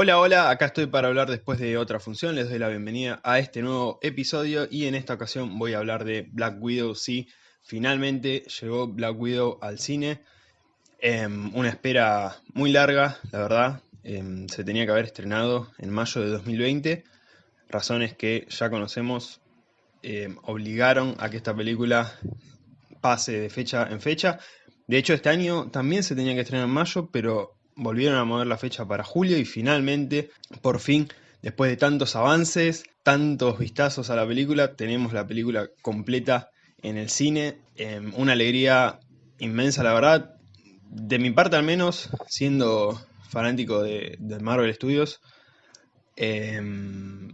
Hola, hola, acá estoy para hablar después de otra función, les doy la bienvenida a este nuevo episodio y en esta ocasión voy a hablar de Black Widow, sí, finalmente llegó Black Widow al cine, em, una espera muy larga, la verdad, em, se tenía que haber estrenado en mayo de 2020, razones que ya conocemos em, obligaron a que esta película pase de fecha en fecha, de hecho este año también se tenía que estrenar en mayo, pero volvieron a mover la fecha para julio y finalmente, por fin, después de tantos avances, tantos vistazos a la película, tenemos la película completa en el cine. Em, una alegría inmensa, la verdad. De mi parte al menos, siendo fanático de, Marvel Studios, em,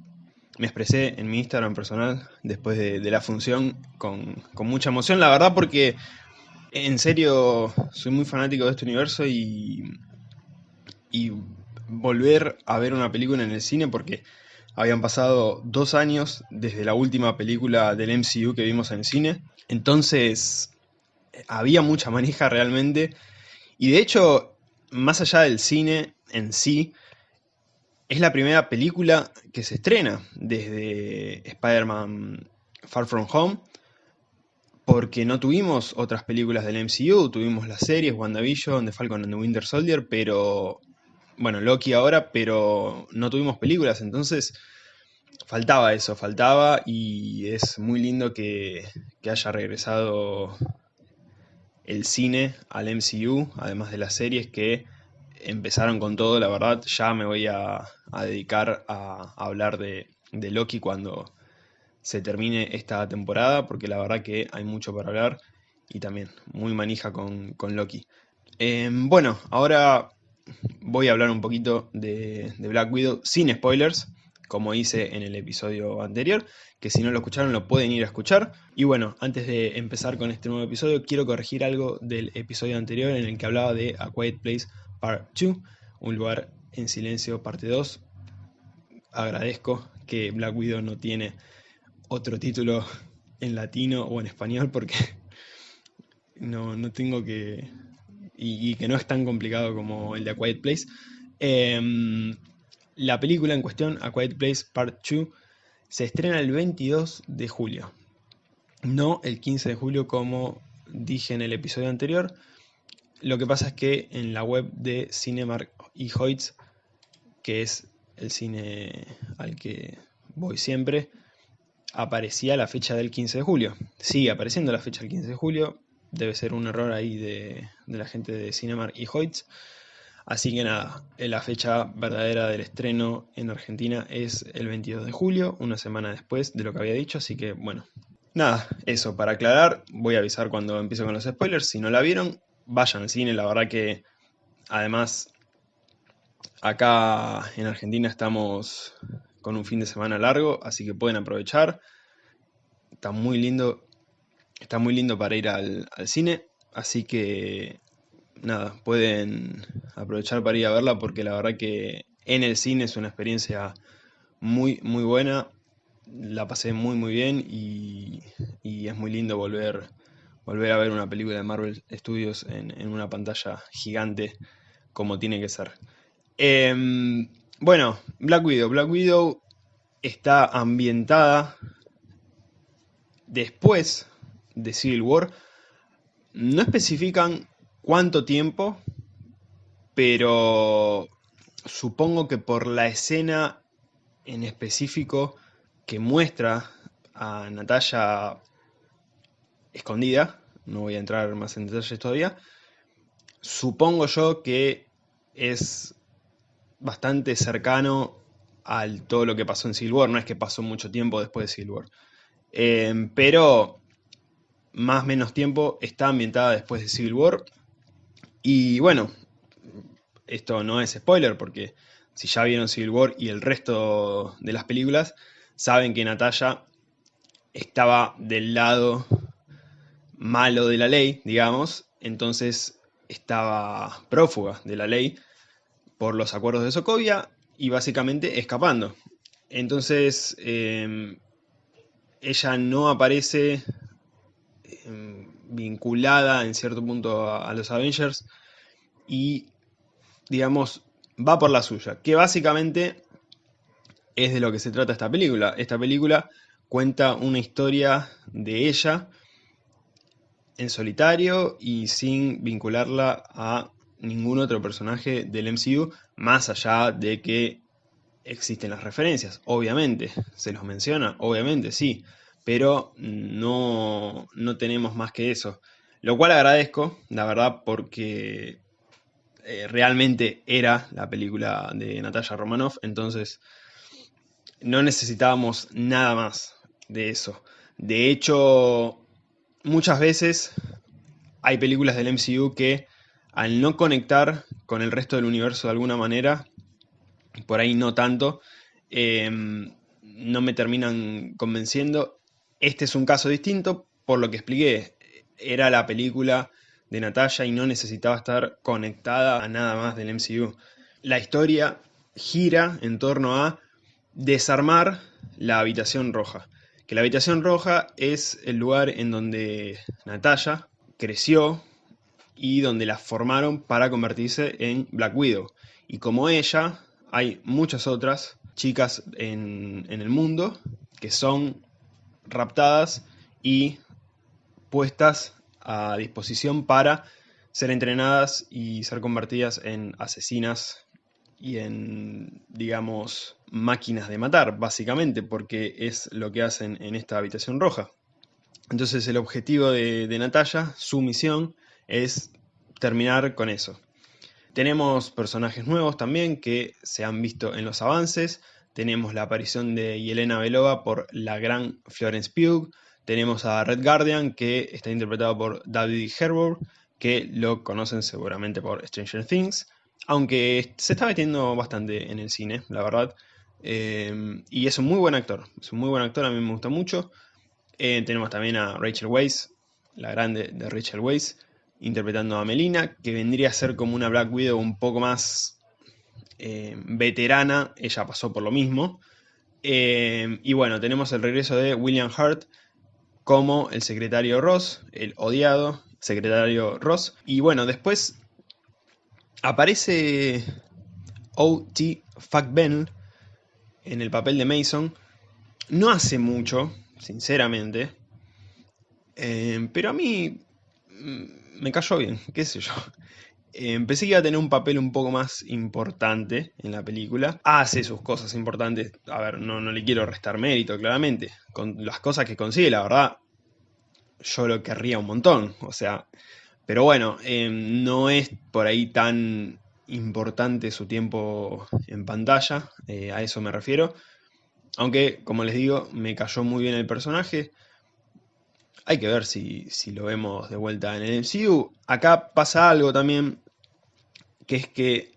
me expresé en mi Instagram personal después de, la función con, con, mucha emoción, la verdad porque en serio soy muy fanático de este universo y y volver a ver una película en el cine porque habían pasado dos años desde la última película del MCU que vimos en el cine. Entonces había mucha manija realmente. Y de hecho, más allá del cine en sí, es la primera película que se estrena desde Spider-Man Far From Home. Porque no tuvimos otras películas del MCU, tuvimos las series WandaVision, The Falcon and the Winter Soldier, pero bueno, Loki ahora, pero no tuvimos películas, entonces faltaba eso, faltaba y es muy lindo que, haya regresado el cine al MCU, además de las series que empezaron con todo, la verdad, ya me voy a, dedicar a, hablar de, Loki cuando se termine esta temporada, porque la verdad que hay mucho para hablar y también muy manija con, Loki. Em, bueno, ahora voy a hablar un poquito de, Black Widow sin spoilers, como hice en el episodio anterior, que si no lo escucharon lo pueden ir a escuchar. Y bueno, antes de empezar con este nuevo episodio, quiero corregir algo del episodio anterior en el que hablaba de A Quiet Place Part 2, un lugar en silencio parte 2. Agradezco que Black Widow no tiene otro título en latino o en español porque no, no tengo que y, que no es tan complicado como el de A Quiet Place. Em, la película en cuestión, A Quiet Place Part 2, se estrena el 22 de julio. No el 15 de julio como dije en el episodio anterior. Lo que pasa es que en la web de Cinemark y Hoyts, que es el cine al que voy siempre, aparecía la fecha del 15 de julio. Sigue apareciendo la fecha del 15 de julio, debe ser un error ahí de, la gente de Cinemark y Hoyts. Así que nada, la fecha verdadera del estreno en Argentina es el 22 de julio, una semana después de lo que había dicho, así que bueno. Nada, eso, para aclarar, voy a avisar cuando empiece con los spoilers, si no la vieron, vayan al cine, la verdad que además acá en Argentina estamos con un fin de semana largo, así que pueden aprovechar, está muy lindo Está muy lindo para ir al, cine, así que nada, pueden aprovechar para ir a verla porque la verdad que en el cine es una experiencia muy, muy buena. La pasé muy, muy bien y, es muy lindo volver, volver a ver una película de Marvel Studios en, una pantalla gigante como tiene que ser. Em, bueno, Black Widow. Black Widow está ambientada después de Civil War. No especifican cuánto tiempo, pero supongo que por la escena en específico que muestra a Natalia escondida, no voy a entrar más en detalles todavía, supongo yo que es bastante cercano a todo lo que pasó en Civil War, no es que pasó mucho tiempo después de Civil War. Eh, pero más o menos tiempo, está ambientada después de Civil War. Y bueno, esto no es spoiler porque si ya vieron Civil War y el resto de las películas, saben que Natalia estaba del lado malo de la ley, digamos, entonces estaba prófuga de la ley por los acuerdos de Sokovia y básicamente escapando. Entonces, eh, ella no aparece Em, vinculada en cierto punto a, los Avengers y, digamos, va por la suya, que básicamente es de lo que se trata esta película. Esta película cuenta una historia de ella en solitario y sin vincularla a ningún otro personaje del MCU, más allá de que existen las referencias, obviamente, se los menciona, obviamente, sí, pero no, no tenemos más que eso. Lo cual agradezco, la verdad, porque eh, realmente era la película de Natalia Romanoff, entonces no necesitábamos nada más de eso. De hecho, muchas veces hay películas del MCU que al no conectar con el resto del universo de alguna manera, por ahí no tanto, em, no me terminan convenciendo. Este es un caso distinto, por lo que expliqué. Era la película de Natalia y no necesitaba estar conectada a nada más del MCU. La historia gira en torno a desarmar la habitación roja. Que la habitación roja es el lugar en donde Natalia creció y donde la formaron para convertirse en Black Widow. Y como ella, hay muchas otras chicas en, en el mundo que son raptadas y puestas a disposición para ser entrenadas y ser convertidas en asesinas y en, digamos, máquinas de matar, básicamente, porque es lo que hacen en esta habitación roja. Entonces el objetivo de, de Natalia, su misión, es terminar con eso. Tenemos personajes nuevos también que se han visto en los avances. Tenemos la aparición de Yelena Belova por la gran Florence Pugh. Tenemos a Red Guardian, que está interpretado por David Harbour, que lo conocen seguramente por Stranger Things, aunque se está metiendo bastante en el cine, la verdad. Eh, y es un muy buen actor, es un muy buen actor, a mí me gusta mucho. Eh, tenemos también a Rachel Weisz, la grande de Rachel Weisz, interpretando a Melina, que vendría a ser como una Black Widow un poco más eh, veterana, ella pasó por lo mismo. y bueno, tenemos el regreso de William Hurt, como el secretario Ross, el odiado secretario Ross. Y bueno, después aparece O.T. Ben en el papel de Mason. No hace mucho, sinceramente. Eh, pero a mí mm, me cayó bien, qué sé yo. Eh, que iba a tener un papel un poco más importante en la película. Hace sus cosas importantes. A ver, no, no le quiero restar mérito, claramente. Con las cosas que consigue, la verdad, yo lo querría un montón. O sea, pero bueno, eh, no es por ahí tan importante su tiempo en pantalla. Eh, a eso me refiero. Aunque, como les digo, me cayó muy bien el personaje. Hay que ver si, si lo vemos de vuelta en el MCU. Acá pasa algo también que es que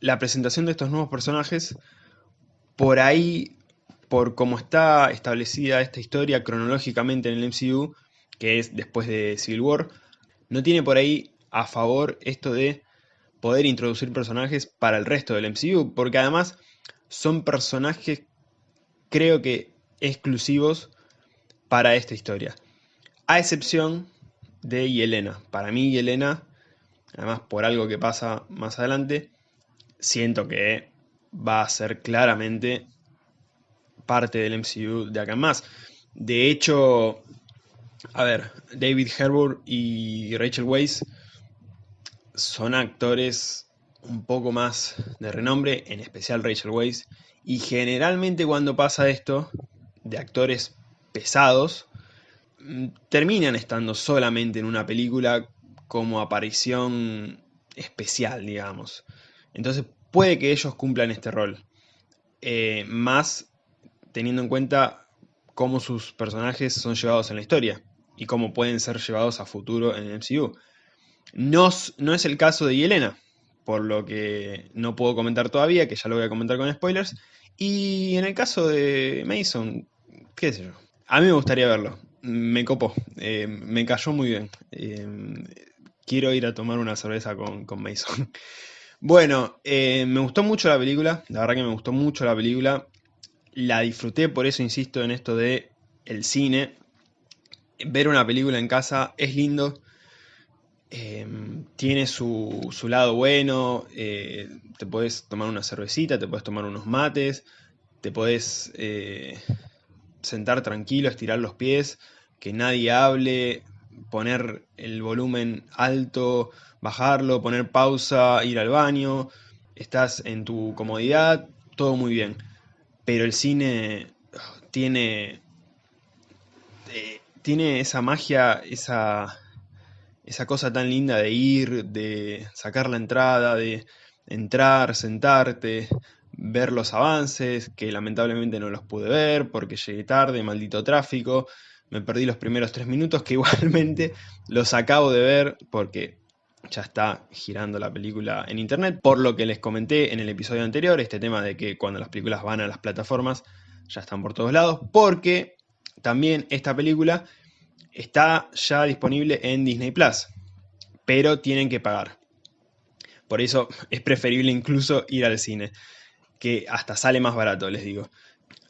la presentación de estos nuevos personajes, por ahí, por cómo está establecida esta historia cronológicamente en el MCU, que es después de Civil War, no tiene por ahí a favor esto de poder introducir personajes para el resto del MCU, porque además son personajes, creo que, exclusivos para esta historia. A excepción de Yelena. Para mí Yelena además por algo que pasa más adelante, siento que va a ser claramente parte del MCU de acá más. De hecho, a ver, David Harbour y Rachel Weisz son actores un poco más de renombre, en especial Rachel Weisz, y generalmente cuando pasa esto, de actores pesados, mm, terminan estando solamente en una película como aparición especial, digamos. Entonces puede que ellos cumplan este rol. Eh, más teniendo en cuenta cómo sus personajes son llevados en la historia y cómo pueden ser llevados a futuro en el MCU. No, no es el caso de Yelena, por lo que no puedo comentar todavía, que ya lo voy a comentar con spoilers. Y en el caso de Mason, qué sé yo. A mí me gustaría verlo. Me copó. Eh, me cayó muy bien. Eh, quiero ir a tomar una cerveza con, Mason. Bueno, eh, me gustó mucho la película, la verdad que me gustó mucho la película. La disfruté, por eso insisto en esto de el cine. Ver una película en casa es lindo. Em, tiene su, lado bueno, eh, te puedes tomar una cervecita, te puedes tomar unos mates, te puedes eh, sentar tranquilo, estirar los pies, que nadie hable, poner el volumen alto, bajarlo, poner pausa, ir al baño, estás en tu comodidad, todo muy bien. Pero el cine tiene, eh, tiene esa magia, esa esa cosa tan linda de ir, de sacar la entrada, de entrar, sentarte, ver los avances, que lamentablemente no los pude ver porque llegué tarde, maldito tráfico, me perdí los primeros tres minutos que igualmente los acabo de ver porque ya está girando la película en internet, por lo que les comenté en el episodio anterior, este tema de que cuando las películas van a las plataformas ya están por todos lados, porque también esta película está ya disponible en Disney Plus, pero tienen que pagar. Por eso es preferible incluso ir al cine, que hasta sale más barato, les digo.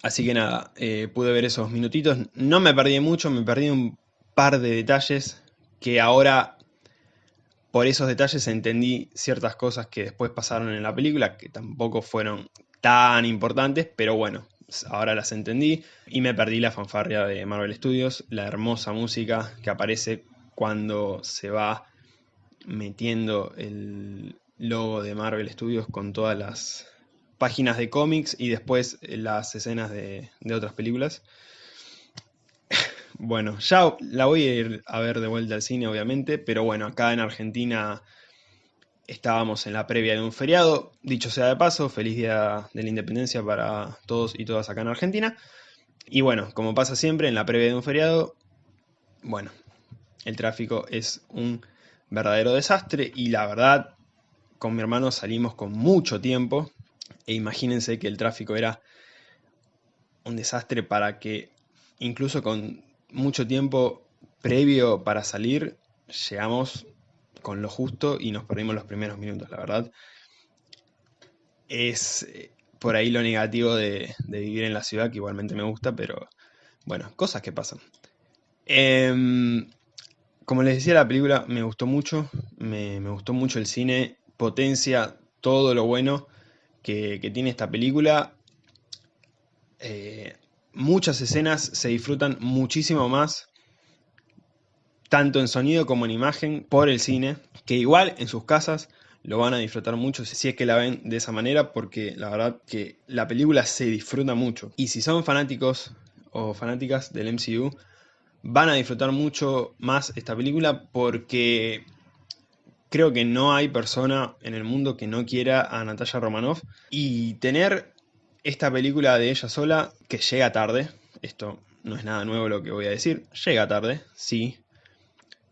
Así que nada, eh, pude ver esos minutitos. No me perdí mucho, me perdí un par de detalles que ahora, por esos detalles, entendí ciertas cosas que después pasaron en la película, que tampoco fueron tan importantes, pero bueno, ahora las entendí y me perdí la fanfarria de Marvel Studios, la hermosa música que aparece cuando se va metiendo el logo de Marvel Studios con todas las páginas de cómics y después las escenas de, de otras películas. Bueno, ya la voy a ir a ver de vuelta al cine, obviamente, pero bueno, acá en Argentina Estábamos en la previa de un feriado, dicho sea de paso, feliz día de la independencia para todos y todas acá en Argentina. Y bueno, como pasa siempre, en la previa de un feriado, bueno, el tráfico es un verdadero desastre y la verdad, con mi hermano salimos con mucho tiempo e imagínense que el tráfico era un desastre para que incluso con mucho tiempo previo para salir, llegamos con lo justo y nos perdimos los primeros minutos, la verdad. Es eh, por ahí lo negativo de, vivir en la ciudad, que igualmente me gusta, pero bueno, cosas que pasan. Em, como les decía, la película me gustó mucho, me, gustó mucho el cine, potencia todo lo bueno que, tiene esta película. Eh, muchas escenas se disfrutan muchísimo más tanto en sonido como en imagen, por el cine, que igual en sus casas lo van a disfrutar mucho si es que la ven de esa manera, porque la verdad que la película se disfruta mucho. Y si son fanáticos o fanáticas del MCU, van a disfrutar mucho más esta película porque creo que no hay persona en el mundo que no quiera a Natalia Romanoff. Y tener esta película de ella sola, que llega tarde, esto no es nada nuevo lo que voy a decir, llega tarde, sí,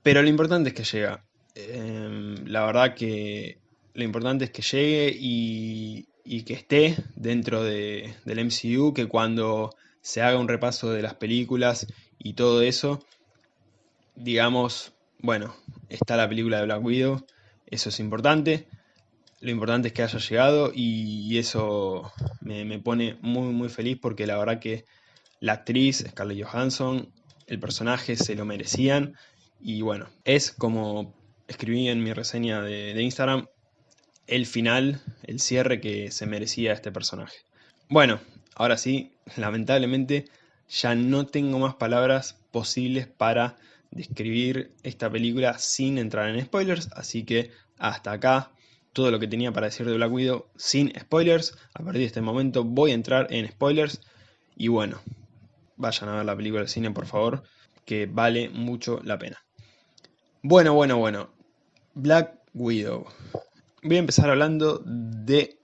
pero lo importante es que llega. Em, la verdad que lo importante es que llegue y, que esté dentro del MCU, que cuando se haga un repaso de las películas y todo eso, digamos, bueno, está la película de Black Widow, eso es importante. Lo importante es que haya llegado y, eso me, pone muy muy feliz porque la verdad que la actriz Scarlett Johansson, el personaje se lo merecían y bueno, es como escribí en mi reseña de, Instagram, el final, el cierre que se merecía este personaje. Bueno, ahora sí, lamentablemente ya no tengo más palabras posibles para describir esta película sin entrar en spoilers, así que hasta acá todo lo que tenía para decir de Black Widow sin spoilers. A partir de este momento voy a entrar en spoilers y bueno, vayan a ver la película del cine por favor, que vale mucho la pena. Bueno, bueno, bueno. Black Widow. Voy a empezar hablando de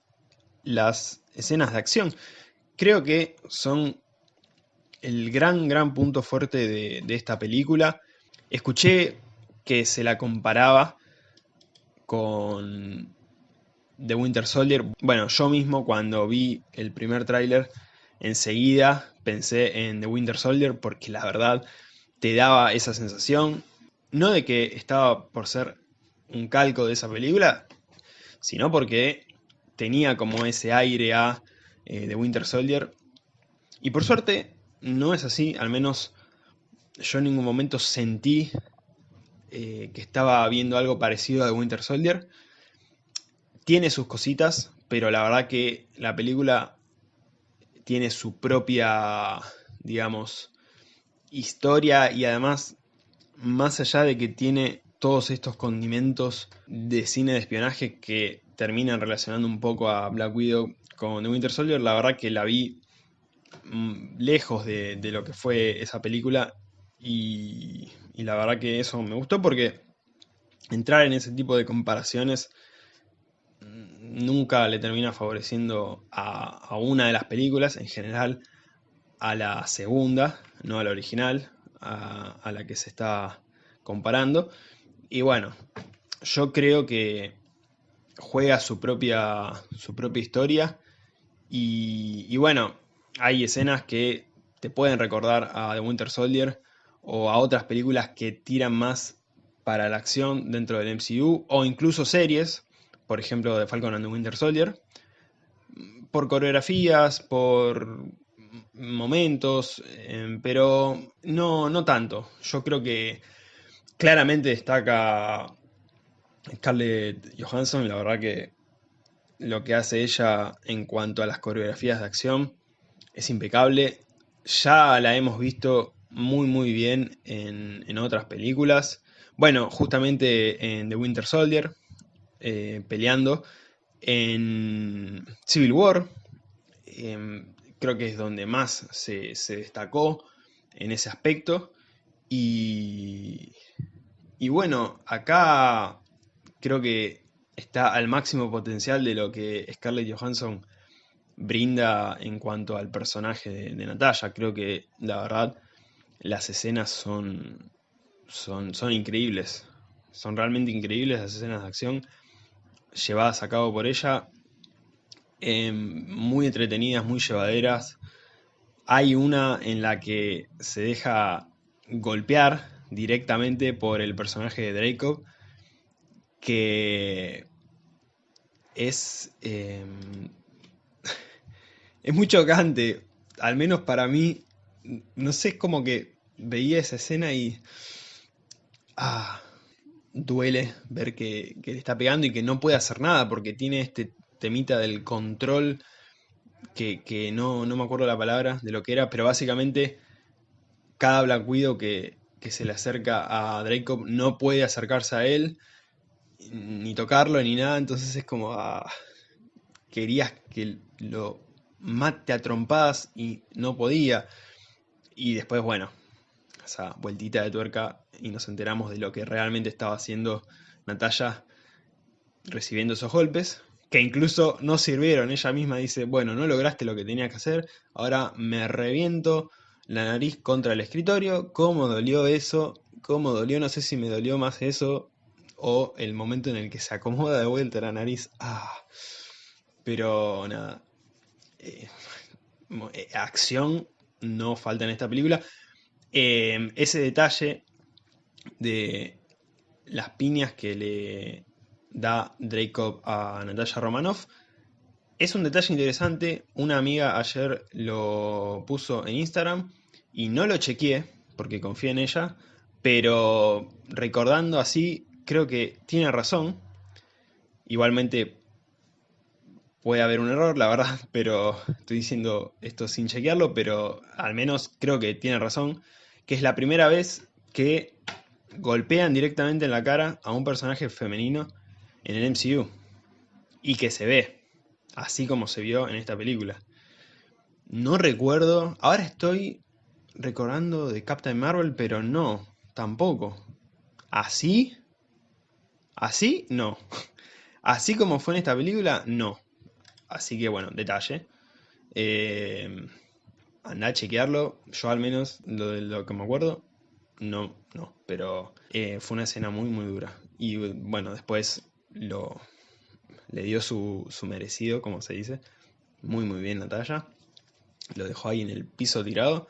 las escenas de acción. Creo que son el gran, gran punto fuerte de, esta película. Escuché que se la comparaba con The Winter Soldier. Bueno, yo mismo cuando vi el primer tráiler, enseguida pensé en The Winter Soldier porque la verdad te daba esa sensación no de que estaba por ser un calco de esa película, sino porque tenía como ese aire a eh, de Winter Soldier. Y por suerte no es así, al menos yo en ningún momento sentí eh, que estaba viendo algo parecido a The Winter Soldier. Tiene sus cositas, pero la verdad que la película tiene su propia, digamos, historia y además, más allá de que tiene todos estos condimentos de cine de espionaje que terminan relacionando un poco a Black Widow con The Winter Soldier, la verdad que la vi mm, lejos de, lo que fue esa película y, la verdad que eso me gustó porque entrar en ese tipo de comparaciones mm, nunca le termina favoreciendo a, una de las películas, en general a la segunda, no a la original, a, la que se está comparando. Y bueno, yo creo que juega su propia, su propia historia. Y, bueno, hay escenas que te pueden recordar a The Winter Soldier o a otras películas que tiran más para la acción dentro del MCU o incluso series, por ejemplo de Falcon and the Winter Soldier, por coreografías, por momentos, em, pero no, no tanto. Yo creo que claramente destaca Scarlett Johansson, la verdad que lo que hace ella en cuanto a las coreografías de acción es impecable. Ya la hemos visto muy muy bien en, otras películas. Bueno, justamente en The Winter Soldier, eh, peleando. En Civil War, em, creo que es donde más se, se, destacó en ese aspecto. Y, y bueno, acá creo que está al máximo potencial de lo que Scarlett Johansson brinda en cuanto al personaje de, Natalia. Creo que la verdad las escenas son, son, son increíbles. Son realmente increíbles las escenas de acción llevadas a cabo por ella. Em, muy entretenidas, muy llevaderas. Hay una en la que se deja golpear directamente por el personaje de Draco que es, em, es muy chocante, al menos para mí, no sé, como que veía esa escena y ah, duele ver que, le está pegando y que no puede hacer nada porque tiene este temita del control que, no, no, me acuerdo la palabra de lo que era, pero básicamente cada Black Widow que, que se le acerca a Draco no puede acercarse a él ni tocarlo ni nada, entonces es como ah, querías que lo mate a trompadas y no podía. Y después, bueno, esa vueltita de tuerca y nos enteramos de lo que realmente estaba haciendo Natalia recibiendo esos golpes, que incluso no sirvieron. Ella misma dice, bueno, no lograste lo que tenía que hacer, ahora me reviento la nariz contra el escritorio. ¿Cómo dolió eso? ¿Cómo dolió? No sé si me dolió más eso o el momento en el que se acomoda de vuelta la nariz. Ah, pero nada. Eh, acción no falta en esta película. Eh, ese detalle de las piñas que le da Dracov a Natalia Romanoff es un detalle interesante. Una amiga ayer lo puso en Instagram y no lo chequeé porque confía en ella, pero recordando así creo que tiene razón. Igualmente puede haber un error, la verdad, pero estoy diciendo esto sin chequearlo, pero al menos creo que tiene razón, que es la primera vez que golpean directamente en la cara a un personaje femenino en el MCU. Y que se ve, así como se vio en esta película. No recuerdo, ahora estoy recordando de Captain Marvel, pero no, tampoco. ¿Así? Así, no. Así como fue en esta película, no. Así que bueno, detalle. Eh, anda a chequearlo. Yo al menos, lo de lo que me acuerdo, no, no. Pero eh, fue una escena muy, muy dura. Y bueno, después lo le dio su, su merecido, como se dice. Muy, muy bien Natalia. Lo dejó ahí en el piso tirado.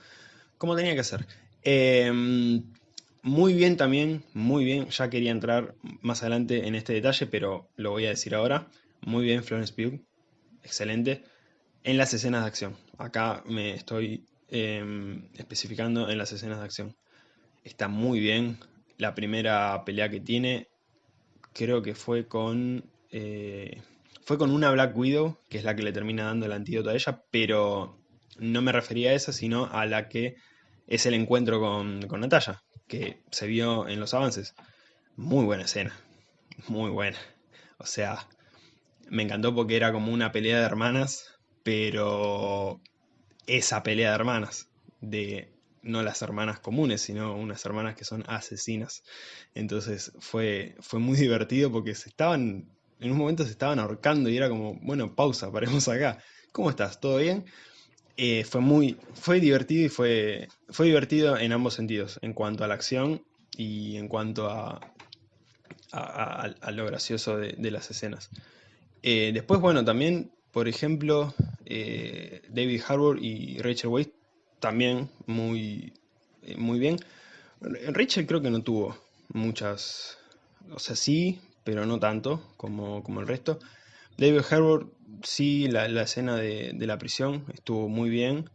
Como tenía que ser. Eh, muy bien también, muy bien, ya quería entrar más adelante en este detalle, pero lo voy a decir ahora. Muy bien Florence Pugh, excelente, en las escenas de acción. Acá me estoy em, especificando en las escenas de acción. Está muy bien, la primera pelea que tiene, creo que fue con... Eh, fue con una Black Widow, que es la que le termina dando el antídoto a ella, pero no me refería a esa, sino a la que es el encuentro con, con Natalia, que se vio en los avances. Muy buena escena, muy buena. O sea, me encantó porque era como una pelea de hermanas, pero esa pelea de hermanas, de no las hermanas comunes, sino unas hermanas que son asesinas. Entonces fue, fue muy divertido porque se estaban, en un momento se estaban ahorcando y era como, bueno, pausa, paremos acá. ¿Cómo estás? ¿Todo bien? Eh, fue muy, fue divertido y fue, fue divertido en ambos sentidos, en cuanto a la acción y en cuanto a, a, lo gracioso de, las escenas. Eh, después, bueno, también, por ejemplo, eh, David Harbour y Rachel Weisz también muy, eh, muy bien. Rachel creo que no tuvo muchas, o sea, sí, pero no tanto como, como el resto. David Harbour, sí, la, escena de, la prisión estuvo muy bien.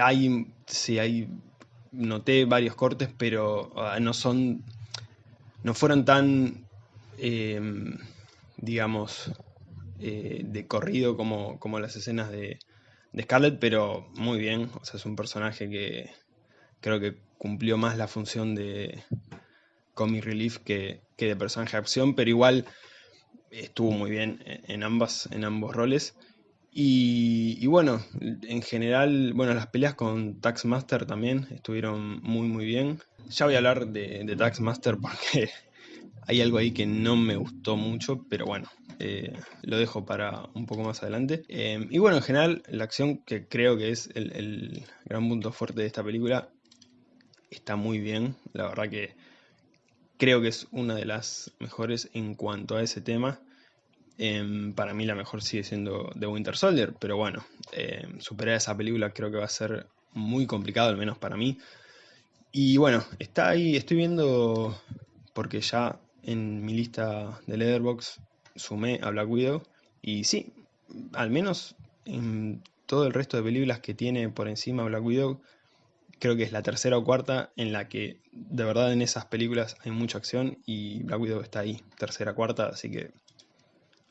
hay, sí, hay noté varios cortes, pero ah, no son, no fueron tan, em, digamos, eh, de corrido como, como las escenas de, de, Scarlett, pero muy bien, o sea, es un personaje que creo que cumplió más la función de comic relief que, que de personaje de acción, pero igual estuvo muy bien en, ambas, en ambos roles. Y, bueno, en general, bueno, las peleas con Taxmaster también estuvieron muy muy bien. Ya voy a hablar de, de Taxmaster porque hay algo ahí que no me gustó mucho, pero bueno, eh, lo dejo para un poco más adelante. Eh, y bueno, en general, la acción que creo que es el, el, gran punto fuerte de esta película está muy bien. La verdad que creo que es una de las mejores en cuanto a ese tema. Em, para mí la mejor sigue siendo The Winter Soldier, pero bueno, em, superar esa película creo que va a ser muy complicado, al menos para mí. Y bueno, está ahí, estoy viendo, porque ya en mi lista de Leatherbox sumé a Black Widow, y sí, al menos en todo el resto de películas que tiene por encima Black Widow, creo que es la tercera o cuarta en la que de verdad en esas películas hay mucha acción y Black Widow está ahí, tercera, cuarta, así que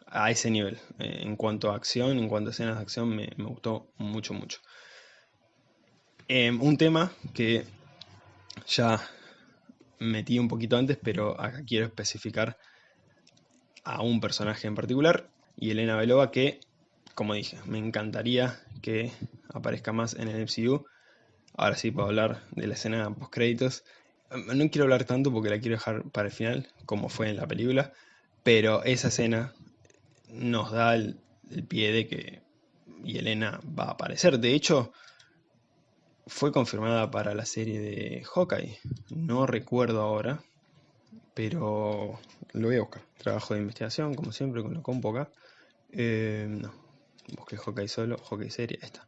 a ese nivel. Eh, en cuanto a acción, en cuanto a escenas de acción, me, gustó mucho, mucho. Em, un tema que ya metí un poquito antes, pero acá quiero especificar a un personaje en particular, y Elena Belova, que, como dije, me encantaría que aparezca más en el MCU. Ahora sí puedo hablar de la escena post créditos. No quiero hablar tanto porque la quiero dejar para el final, como fue en la película, pero esa escena nos da el, pie de que Yelena va a aparecer. De hecho, fue confirmada para la serie de Hawkeye. No recuerdo ahora, pero lo voy a buscar. Trabajo de investigación, como siempre, con la compo acá. Eh, no, busqué Hawkeye solo, Hawkeye serie, está.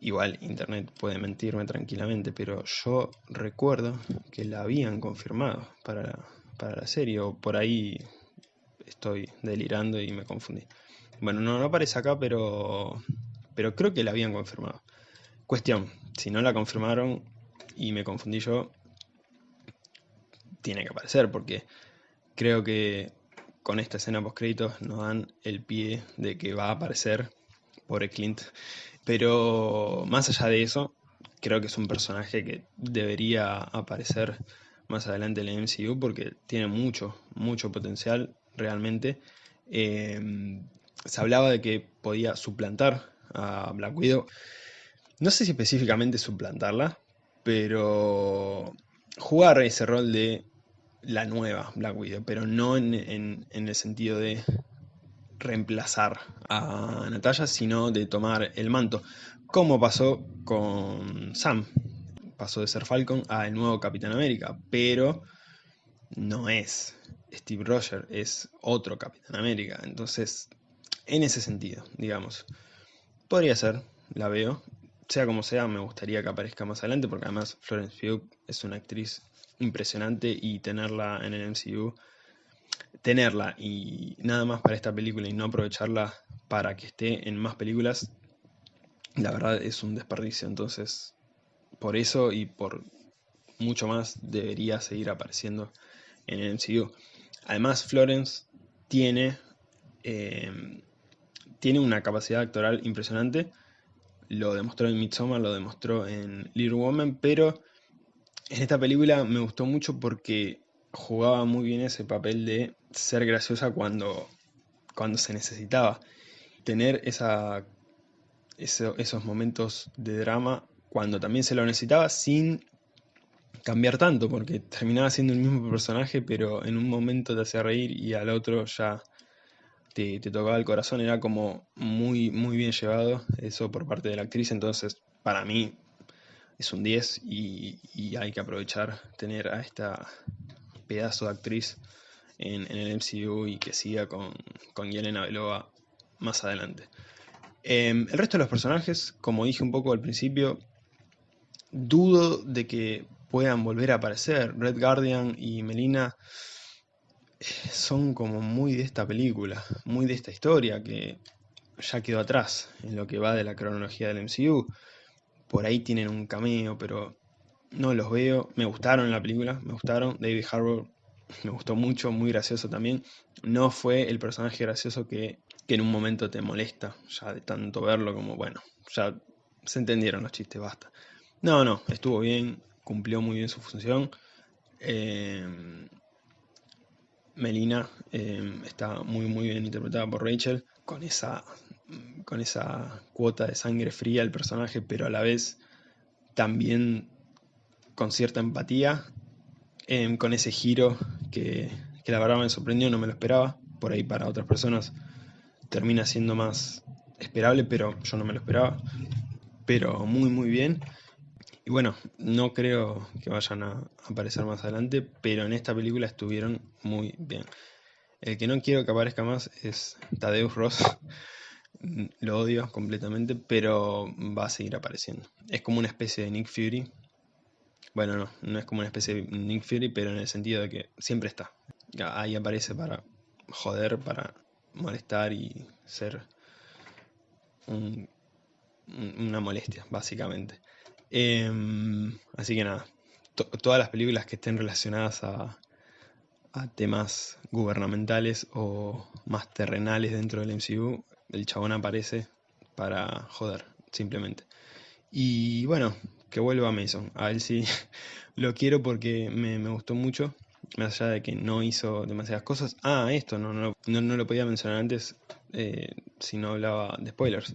Igual internet puede mentirme tranquilamente, pero yo recuerdo que la habían confirmado para para la serie, o por ahí estoy delirando y me confundí. Bueno, no, no aparece acá, pero, pero creo que la habían confirmado. Cuestión, si no la confirmaron y me confundí yo, tiene que aparecer, porque creo que con esta escena post créditos nos dan el pie de que va a aparecer por Clint. Pero más allá de eso, creo que es un personaje que debería aparecer más adelante en el MCU porque tiene mucho, mucho potencial realmente. Eh, se hablaba de que podía suplantar a Black Widow. No sé si específicamente suplantarla, pero jugar ese rol de la nueva Black Widow, pero no en, el sentido de reemplazar a Natalia, sino de tomar el manto, como pasó con Sam. Pasó de ser Falcon a el nuevo Capitán América, pero no es Steve Rogers, es otro Capitán América. Entonces, en ese sentido, digamos, podría ser, la veo. Sea como sea, me gustaría que aparezca más adelante, porque además Florence Pugh es una actriz impresionante y tenerla en el MCU, tenerla y nada más para esta película y no aprovecharla para que esté en más películas, la verdad es un desperdicio. Entonces, por eso y por mucho más debería seguir apareciendo en el MCU. Además, Florence tiene, eh, tiene una capacidad actoral impresionante. Lo demostró en Midsommar, lo demostró en Little Woman, pero en esta película me gustó mucho porque jugaba muy bien ese papel de ser graciosa cuando, cuando se necesitaba. Tener esa, esos momentos de drama cuando también se lo necesitaba sin cambiar tanto, porque terminaba siendo el mismo personaje, pero en un momento te hacía reír y al otro ya te, tocaba el corazón, era como muy, muy bien llevado eso por parte de la actriz, entonces para mí es un 10 y, hay que aprovechar tener a esta pedazo de actriz en, el MCU y que siga con, con Yelena Belova más adelante. Em, el resto de los personajes, como dije un poco al principio, dudo de que puedan volver a aparecer. Red Guardian y Melina son como muy de esta película, muy de esta historia que ya quedó atrás en lo que va de la cronología del MCU. Por ahí tienen un cameo, pero no los veo. Me gustaron la película, me gustaron. David Harbour me gustó mucho, muy gracioso también. No fue el personaje gracioso que, que en un momento te molesta, ya de tanto verlo como, bueno, ya se entendieron los chistes, basta. No, no, estuvo bien, cumplió muy bien su función. Em, Melina em, está muy muy bien interpretada por Rachel, con esa, con esa cuota de sangre fría el personaje, pero a la vez también con cierta empatía, em, con ese giro que, que la verdad me sorprendió, no me lo esperaba, por ahí para otras personas termina siendo más esperable, pero yo no me lo esperaba, pero muy muy bien. Y bueno, no creo que vayan a aparecer más adelante, pero en esta película estuvieron muy bien. El que no quiero que aparezca más es Tadeusz Ross. Lo odio completamente, pero va a seguir apareciendo. Es como una especie de Nick Fury. Bueno, no, no es como una especie de Nick Fury, pero en el sentido de que siempre está. Ahí aparece para joder, para molestar y ser una molestia, básicamente. Em, así que nada, todas las películas que estén relacionadas a, temas gubernamentales o más terrenales dentro del MCU, el chabón aparece para joder, simplemente. Y bueno, que vuelva a Mason. A él sí lo quiero porque me, gustó mucho, más allá de que no hizo demasiadas cosas. Ah, esto, no, no, no, lo podía mencionar antes eh, si no hablaba de spoilers.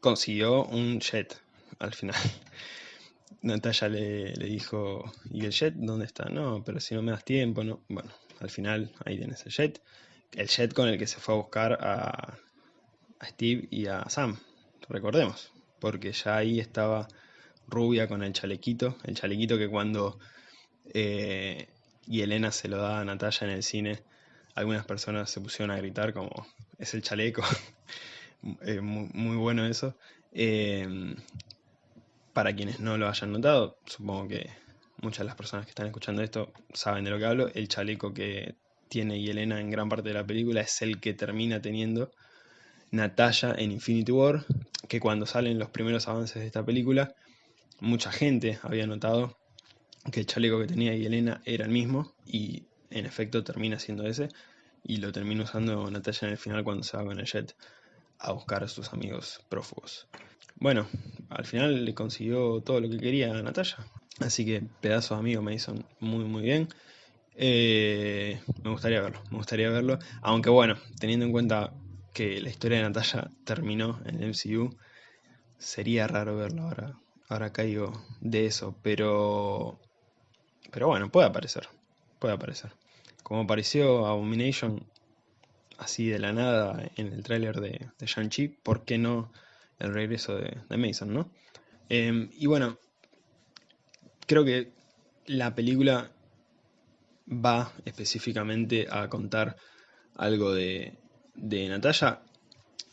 Consiguió un jet al final. Natalia le, dijo, ¿y el jet dónde está? No, pero si no me das tiempo, no. Bueno, al final ahí tienes el jet. El jet con el que se fue a buscar a, Steve y a Sam, recordemos. Porque ya ahí estaba Rubia con el chalequito. El chalequito que cuando eh, y Elena se lo da a Natalia en el cine, algunas personas se pusieron a gritar como, es el chaleco. Eh, muy, bueno eso. Eh, para quienes no lo hayan notado, supongo que muchas de las personas que están escuchando esto saben de lo que hablo, el chaleco que tiene Yelena en gran parte de la película es el que termina teniendo Natalia en Infinity War, que cuando salen los primeros avances de esta película, mucha gente había notado que el chaleco que tenía Yelena era el mismo, y en efecto termina siendo ese, y lo termina usando Natalia en el final cuando se va con el jet a buscar a sus amigos prófugos. Bueno, al final le consiguió todo lo que quería a Natalia. Así que pedazos amigos me hizo muy muy bien. Eh, me gustaría verlo, me gustaría verlo. Aunque bueno, teniendo en cuenta que la historia de Natalia terminó en el MCU, sería raro verlo ahora. Ahora caigo de eso, pero. Pero bueno, puede aparecer. Puede aparecer. Como apareció Abomination así de la nada en el tráiler de, de Shang-Chi, ¿por qué no el regreso de, Mason, ¿no? Em, y bueno, creo que la película va específicamente a contar algo de, de Natalia.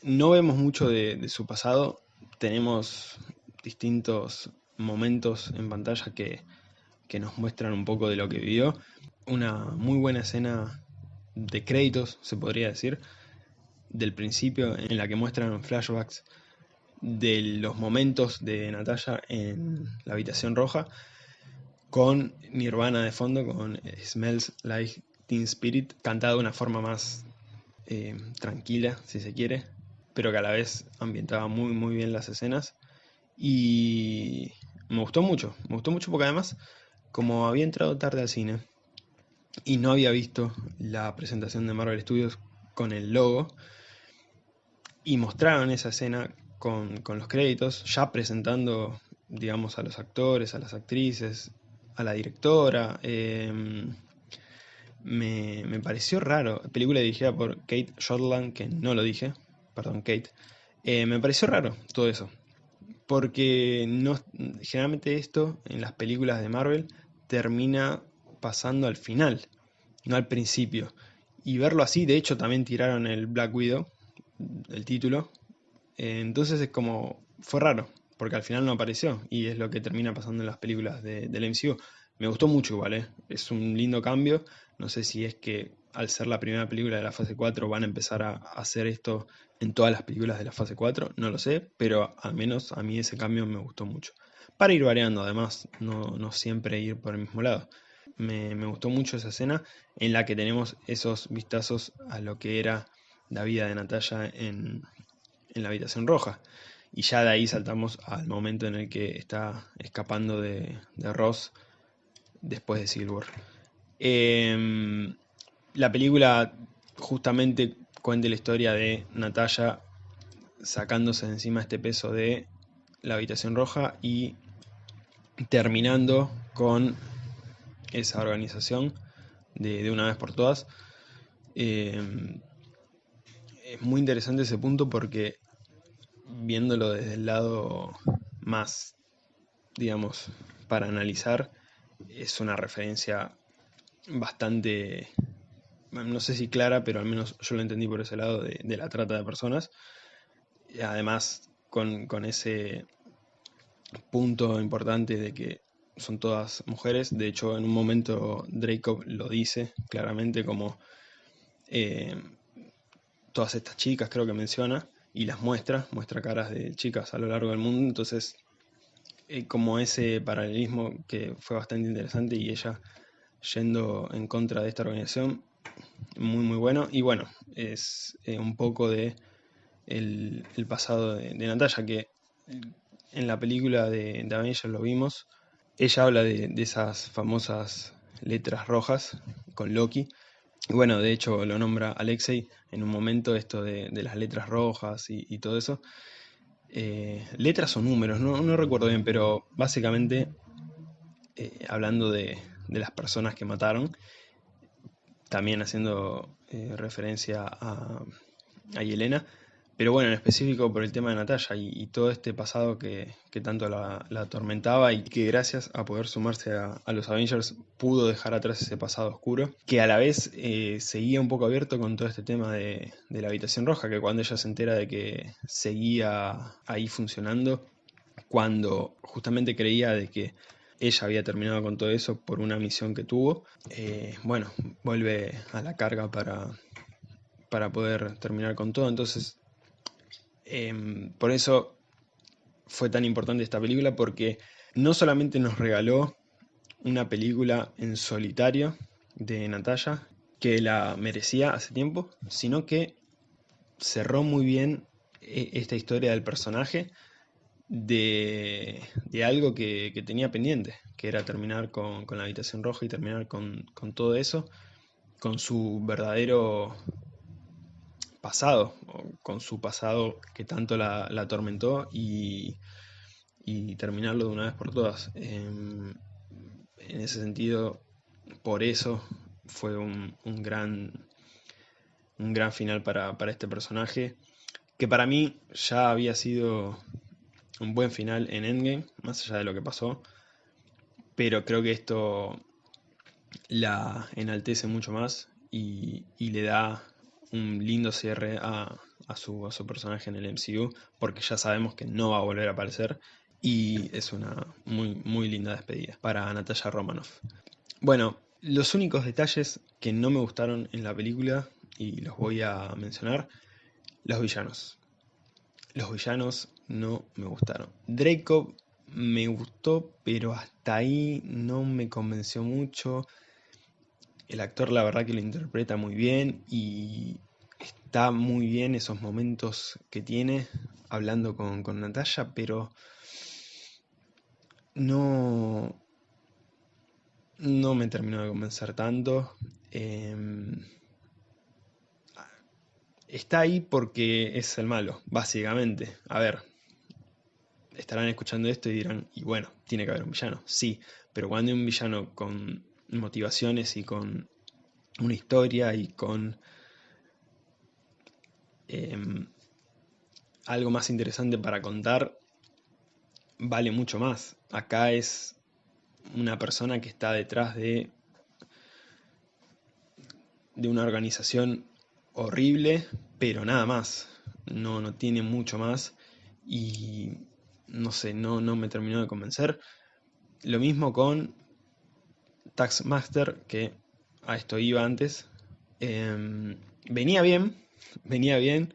No vemos mucho de, su pasado, tenemos distintos momentos en pantalla que, que, nos muestran un poco de lo que vivió. Una muy buena escena de créditos, se podría decir, del principio, en la que muestran flashbacks de los momentos de Natalia en la habitación roja, con Nirvana de fondo, con Smells Like Teen Spirit, cantado de una forma más eh, tranquila, si se quiere, pero que a la vez ambientaba muy muy bien las escenas. Y me gustó mucho, me gustó mucho porque además, como había entrado tarde al cine y no había visto la presentación de Marvel Studios con el logo, y mostraron esa escena con, los créditos, ya presentando, digamos, a los actores, a las actrices, a la directora. Em, me, pareció raro. Película dirigida por Kate Shortland, que no lo dije, perdón, Kate. Eh, me pareció raro todo eso. Porque no, generalmente esto en las películas de Marvel termina pasando al final, no al principio. Y verlo así, de hecho también tiraron el Black Widow, el título. Eh, entonces es como, fue raro, porque al final no apareció. Y es lo que termina pasando en las películas de, del MCU. Me gustó mucho igual, ¿eh? es un lindo cambio. No sé si es que al ser la primera película de la fase 4 van a empezar a hacer esto en todas las películas de la fase 4, no lo sé, pero al menos a mí ese cambio me gustó mucho. Para ir variando además, no, siempre ir por el mismo lado. Me, gustó mucho esa escena en la que tenemos esos vistazos a lo que era la vida de Natalia en, la habitación roja. Y ya de ahí saltamos al momento en el que está escapando de, de Ross después de Silver. Em, la película justamente cuenta la historia de Natalia sacándose de encima este peso de la habitación roja y terminando con esa organización de, una vez por todas. Em, es muy interesante ese punto porque viéndolo desde el lado más, digamos, para analizar, es una referencia bastante, no sé si clara, pero al menos yo lo entendí por ese lado de, la trata de personas. Además, con, con, ese punto importante de que son todas mujeres. De hecho, en un momento Dracob lo dice claramente como eh, todas estas chicas, creo que menciona, y las muestra, muestra caras de chicas a lo largo del mundo. Entonces, eh, como ese paralelismo que fue bastante interesante y ella yendo en contra de esta organización, muy muy bueno. Y bueno, es eh, un poco de el, pasado de, Natalia, que en la película de, de Avengers lo vimos, ella habla de, esas famosas letras rojas con Loki. Y bueno, de hecho lo nombra Alexei en un momento esto de, las letras rojas y, todo eso. Eh, letras o números, no, recuerdo bien, pero básicamente eh, hablando de, de las personas que mataron, también haciendo eh, referencia a, a, Yelena, pero bueno, en específico por el tema de Natalia y, todo este pasado que, tanto la, atormentaba y que gracias a poder sumarse a, los Avengers pudo dejar atrás ese pasado oscuro, que a la vez eh, seguía un poco abierto con todo este tema de, de la habitación roja, que cuando ella se entera de que seguía ahí funcionando, cuando justamente creía de que ella había terminado con todo eso por una misión que tuvo. Eh, bueno, vuelve a la carga para, para poder terminar con todo. Entonces, em, por eso fue tan importante esta película, porque no solamente nos regaló una película en solitario de Natalia, que la merecía hace tiempo, sino que cerró muy bien eh, esta historia del personaje de, algo que, tenía pendiente, que era terminar con, la habitación roja y terminar con, todo eso, con su verdadero pasado, con su pasado que tanto la, atormentó y, terminarlo de una vez por todas. En, ese sentido, por eso fue un, gran, un gran final para, para este personaje, que para mí ya había sido un buen final en Endgame, más allá de lo que pasó. Pero creo que esto la enaltece mucho más y, le da un lindo cierre a, su, personaje en el MCU, porque ya sabemos que no va a volver a aparecer. Y es una muy, muy linda despedida para Natalia Romanoff. Bueno, los únicos detalles que no me gustaron en la película, y los voy a mencionar, los villanos. los villanos no me gustaron. Draco me gustó, pero hasta ahí no me convenció mucho. El actor la verdad que lo interpreta muy bien y está muy bien esos momentos que tiene hablando con, con Natalia, pero no, no me terminó de convencer tanto. Em, está ahí porque es el malo, básicamente. A ver, estarán escuchando esto y dirán, y bueno, tiene que haber un villano. Sí, pero cuando hay un villano con motivaciones y con una historia y con em, algo más interesante para contar, vale mucho más. Acá es una persona que está detrás de, de una organización horrible, pero nada más. No, no tiene mucho más. Y no sé, no, no me terminó de convencer. Lo mismo con Taxmaster, que a esto iba antes. Em, venía bien, venía bien,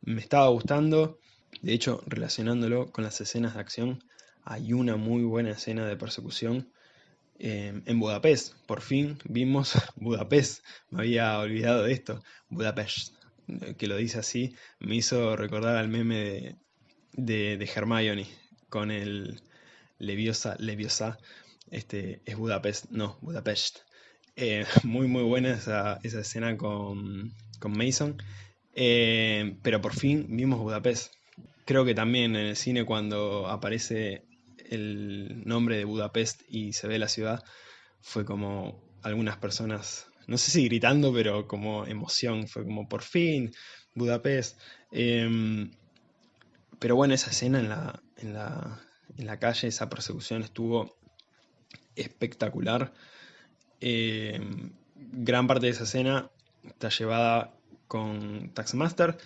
me estaba gustando. De hecho, relacionándolo con las escenas de acción, hay una muy buena escena de persecución em, en Budapest. Por fin vimos Budapest. Me había olvidado de esto. Budapest, que lo dice así, me hizo recordar al meme de, de, de Hermione con el Leviosa, Leviosa, este, es Budapest, no, Budapest. Eh, muy muy buena esa, escena con, Mason, eh, pero por fin vimos Budapest. Creo que también en el cine cuando aparece el nombre de Budapest y se ve la ciudad, fue como algunas personas, no sé si gritando, pero como emoción, fue como por fin Budapest. Em, pero bueno, esa escena en la, en la, en la calle, esa persecución estuvo espectacular. Eh, gran parte de esa escena está llevada con Taxmaster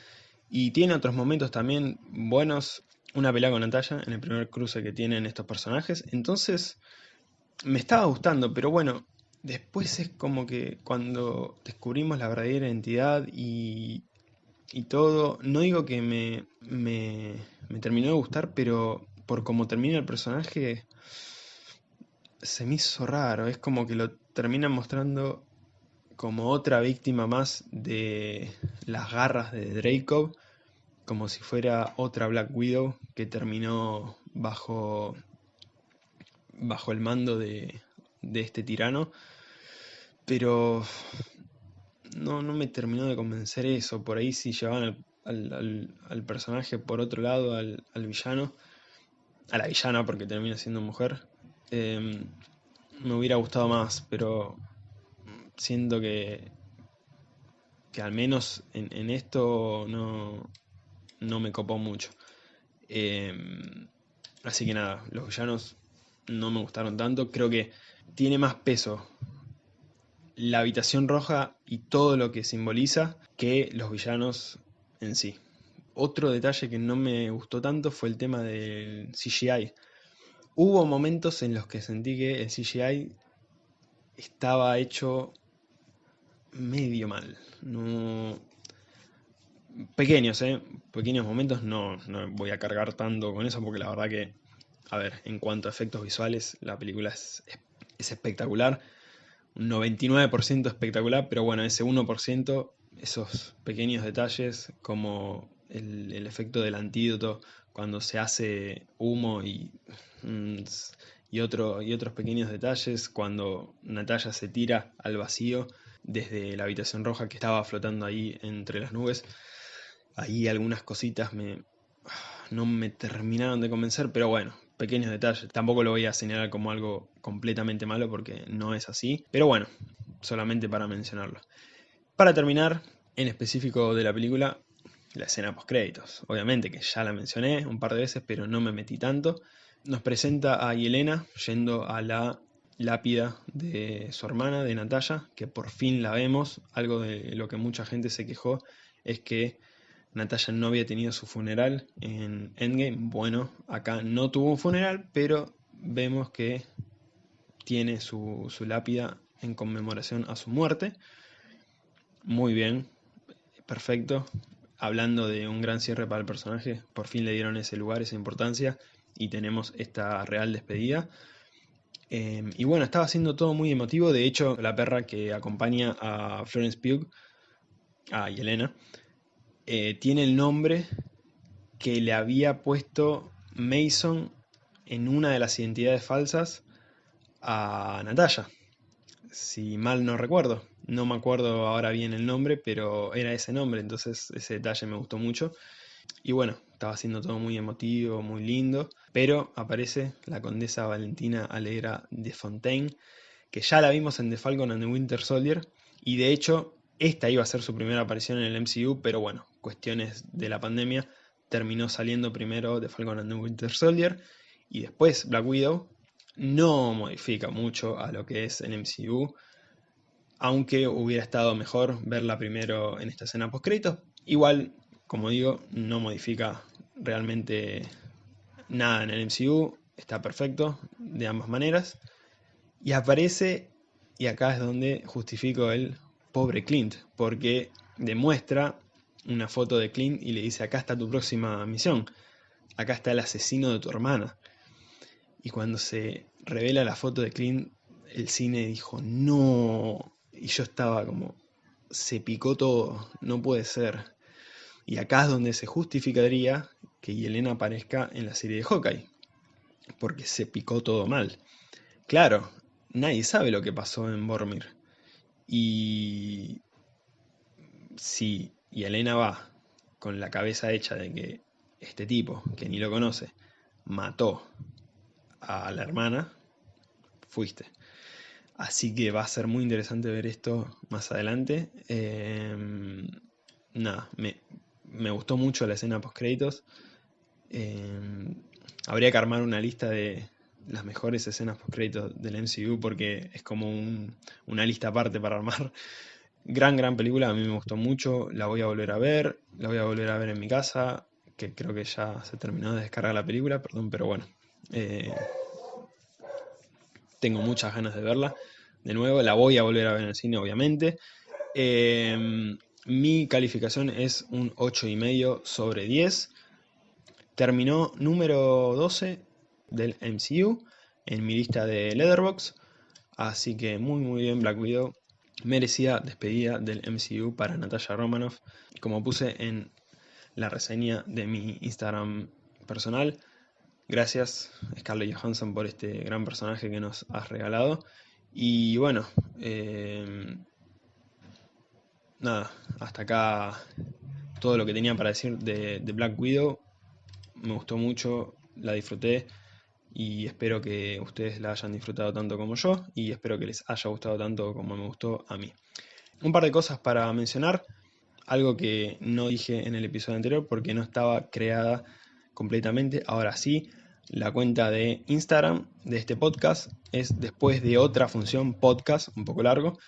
y tiene otros momentos también buenos. Una pelea con Natalia en el primer cruce que tienen estos personajes. Entonces, me estaba gustando, pero bueno, después es como que cuando descubrimos la verdadera identidad y y todo. No digo que me, me, terminó de gustar, pero por cómo termina el personaje, se me hizo raro. Es como que lo terminan mostrando como otra víctima más de las garras de Draco, como si fuera otra Black Widow que terminó bajo, bajo el mando de, de este tirano. Pero no, no me terminó de convencer eso. Por ahí si llevaban al, personaje por otro lado, al, villano, a la villana porque termina siendo mujer, em, me hubiera gustado más, pero siento que, que al menos en, esto no, no, me copó mucho. Em, así que nada, los villanos no me gustaron tanto. Creo que tiene más peso la habitación roja y todo lo que simboliza que los villanos en sí. Otro detalle que no me gustó tanto fue el tema del CGI. Hubo momentos en los que sentí que el CGI estaba hecho medio mal. No... Pequeños, ¿eh? Pequeños momentos, no, no voy a cargar tanto con eso porque la verdad que, a ver, en cuanto a efectos visuales, la película es, es espectacular un 99% espectacular, pero bueno, ese 1%, esos pequeños detalles como el, efecto del antídoto cuando se hace humo y, mm, y, otro, y otros pequeños detalles, cuando Natalia se tira al vacío desde la habitación roja que estaba flotando ahí entre las nubes, ahí algunas cositas me, no me terminaron de convencer, pero bueno, pequeños detalles. Tampoco lo voy a señalar como algo completamente malo porque no es así. Pero bueno, solamente para mencionarlo. Para terminar, en específico de la película, la escena post créditos. Obviamente que ya la mencioné un par de veces, pero no me metí tanto. Nos presenta a Yelena yendo a la lápida de su hermana, de Natalia, que por fin la vemos. Algo de lo que mucha gente se quejó es que Natalia no había tenido su funeral en Endgame. Bueno, acá no tuvo un funeral, pero vemos que tiene su, lápida en conmemoración a su muerte. Muy bien, perfecto. Hablando de un gran cierre para el personaje, por fin le dieron ese lugar, esa importancia, y tenemos esta real despedida. Em, y bueno, estaba haciendo todo muy emotivo, de hecho la perra que acompaña a Florence Pugh, a Yelena, eh, tiene el nombre que le había puesto Mason en una de las identidades falsas a Natalia. Si mal no recuerdo. No me acuerdo ahora bien el nombre, pero era ese nombre, entonces ese detalle me gustó mucho. Y bueno, estaba haciendo todo muy emotivo, muy lindo, pero aparece la condesa Valentina Alegra de Fontaine, que ya la vimos en The Falcon and the Winter Soldier, y de hecho esta iba a ser su primera aparición en el MCU, pero bueno, cuestiones de la pandemia, terminó saliendo primero The Falcon and the Winter Soldier, y después Black Widow, no modifica mucho a lo que es el MCU, aunque hubiera estado mejor verla primero en esta escena post Igual, como digo, no modifica realmente nada en el MCU, está perfecto de ambas maneras. Y aparece, y acá es donde justifico el pobre Clint, porque demuestra una foto de Clint y le dice, acá está tu próxima misión, acá está el asesino de tu hermana. Y cuando se revela la foto de Clint, el cine dijo, no, y yo estaba como, se picó todo, no puede ser. Y acá es donde se justificaría que Yelena aparezca en la serie de Hawkeye, porque se picó todo mal. Claro, nadie sabe lo que pasó en Bormir. Y si Yelena va con la cabeza hecha de que este tipo, que ni lo conoce, mató a la hermana, fuiste. Así que va a ser muy interesante ver esto más adelante. Em, nada, me, gustó mucho la escena post créditos. Em, habría que armar una lista de las mejores escenas post créditos del MCU porque es como una lista aparte para armar. Gran, gran película, a mí me gustó mucho, la voy a volver a ver, la voy a volver a ver en mi casa, que creo que ya se terminó de descargar la película, perdón, pero bueno. Eh, tengo muchas ganas de verla. De nuevo, la voy a volver a ver en el cine, obviamente. Em, mi calificación es un 8,5 sobre 10. Terminó número 12 del MCU en mi lista de Leatherbox. Así que muy muy bien Black Widow. Merecida despedida del MCU para Natasha Romanoff. Como puse en la reseña de mi Instagram personal, Gracias Scarlett Johansson por este gran personaje que nos has regalado. Y bueno, em, nada, hasta acá todo lo que tenía para decir de, de, Black Widow. Me gustó mucho, la disfruté y espero que ustedes la hayan disfrutado tanto como yo y espero que les haya gustado tanto como me gustó a mí. Un par de cosas para mencionar, algo que no dije en el episodio anterior porque no estaba creada completamente. Ahora sí, la cuenta de Instagram de este podcast es después de otra función podcast, un poco largo,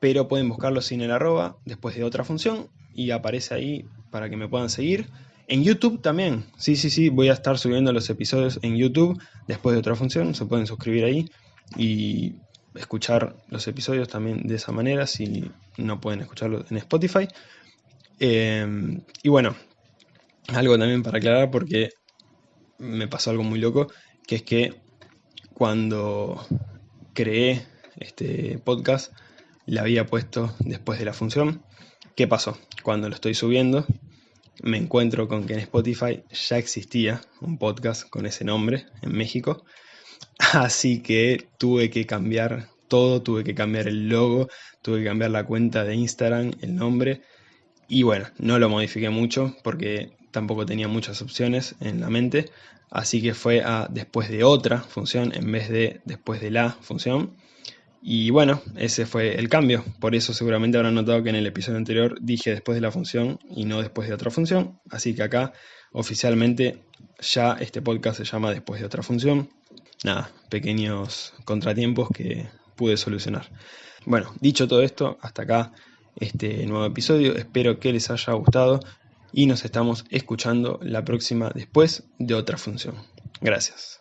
pero pueden buscarlo sin el arroba, después de otra función, y aparece ahí para que me puedan seguir. En YouTube también, sí, sí, sí, voy a estar subiendo los episodios en YouTube después de otra función, se pueden suscribir ahí y escuchar los episodios también de esa manera si no pueden escucharlo en Spotify. Eh, y bueno, algo también para aclarar porque me pasó algo muy loco, que es que cuando creé este podcast, le había puesto después de la función. ¿Qué pasó? Cuando lo estoy subiendo, me encuentro con que en Spotify ya existía un podcast con ese nombre en México. Así que tuve que cambiar todo, tuve que cambiar el logo, tuve que cambiar la cuenta de Instagram, el nombre. Y bueno, no lo modifiqué mucho porque tampoco tenía muchas opciones en la mente, así que fue a después de otra función en vez de después de la función. Y bueno, ese fue el cambio, por eso seguramente habrán notado que en el episodio anterior dije después de la función y no después de otra función, así que acá oficialmente ya este podcast se llama después de otra función. Nada, pequeños contratiempos que pude solucionar. Bueno, dicho todo esto, hasta acá este nuevo episodio, espero que les haya gustado y nos estamos escuchando la próxima después de otra función. Gracias.